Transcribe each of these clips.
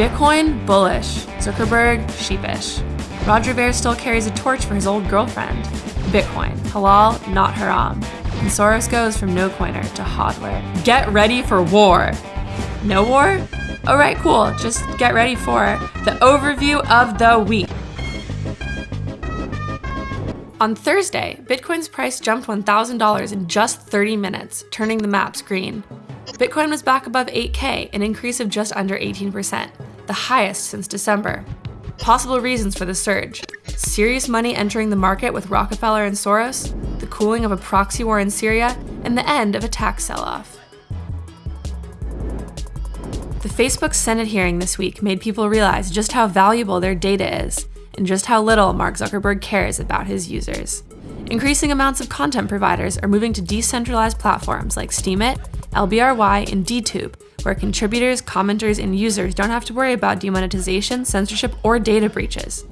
Bitcoin bullish, Zuckerberg sheepish. Roger Ver still carries a torch for his old girlfriend. Bitcoin, halal, not haram. And Soros goes from no coiner to hodler. Get ready for war. No war? Alright, cool. Just get ready for the overview of the week. On Thursday, Bitcoin's price jumped $1,000 in just 30 minutes, turning the maps green. Bitcoin was back above 8K, an increase of just under 18%, the highest since December. Possible reasons for the surge serious money entering the market with Rockefeller and Soros, the cooling of a proxy war in Syria, and the end of a tax sell off. The Facebook Senate hearing this week made people realize just how valuable their data is and just how little Mark Zuckerberg cares about his users. Increasing amounts of content providers are moving to decentralized platforms like Steemit, LBRY, and DTube, where contributors, commenters, and users don't have to worry about demonetization, censorship, or data breaches.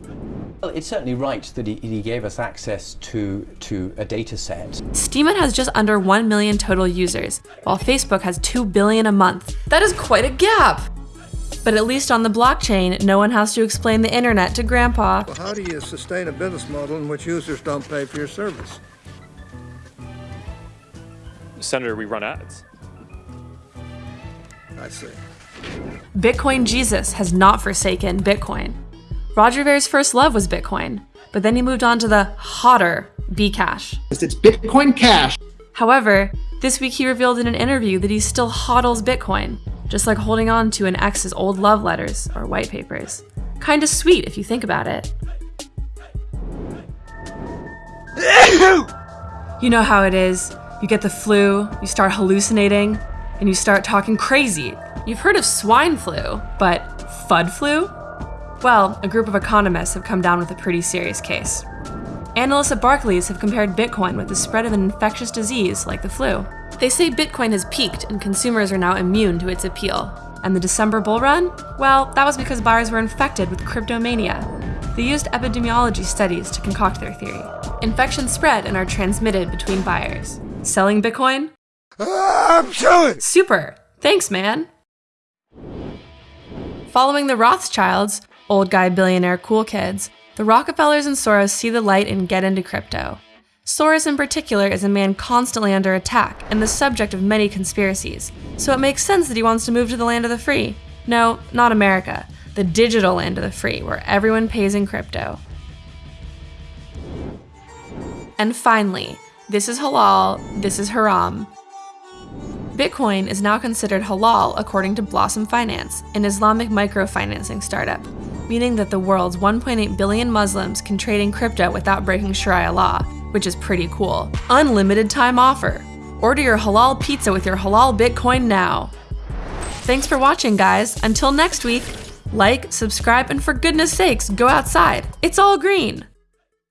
Well, it's certainly right that he, he, gave us access to, to a data set. Steemit has just under 1 million total users, while Facebook has 2 billion a month. That is quite a gap! But at least on the blockchain, no one has to explain the internet to grandpa. Well, how do you sustain a business model in which users don't pay for your service? Senator, we run ads. I see. Bitcoin Jesus has not forsaken Bitcoin. Roger Ver's first love was Bitcoin, but then he moved on to the hotter Bcash. It's Bitcoin Cash. However, this week he revealed in an interview that he still hodls Bitcoin, just like holding on to an ex's old love letters or white papers. Kinda sweet if you think about it. you know how it is. You get the flu, you start hallucinating, and you start talking crazy. You've heard of swine flu, but FUD flu? Well, a group of economists have come down with a pretty serious case. Analysts at Barclays have compared Bitcoin with the spread of an infectious disease like the flu. They say Bitcoin has peaked and consumers are now immune to its appeal. And the December bull run? Well, that was because buyers were infected with cryptomania. They used epidemiology studies to concoct their theory. Infections spread and are transmitted between buyers. Selling Bitcoin? Ah, I'm selling! Super! Thanks, man! Following the Rothschilds, old guy billionaire cool kids, the Rockefellers and Soros see the light and get into crypto. Soros in particular is a man constantly under attack and the subject of many conspiracies, so it makes sense that he wants to move to the land of the free. No, not America, the digital land of the free, where everyone pays in crypto. And finally, this is halal, this is haram. Bitcoin is now considered halal according to Blossom Finance, an Islamic microfinancing startup, meaning that the world's 1.8 billion Muslims can trade in crypto without breaking Sharia law, which is pretty cool. Unlimited time offer. Order your halal pizza with your halal Bitcoin now. Thanks for watching, guys. Until next week, like, subscribe, and for goodness sakes, go outside. It's all green.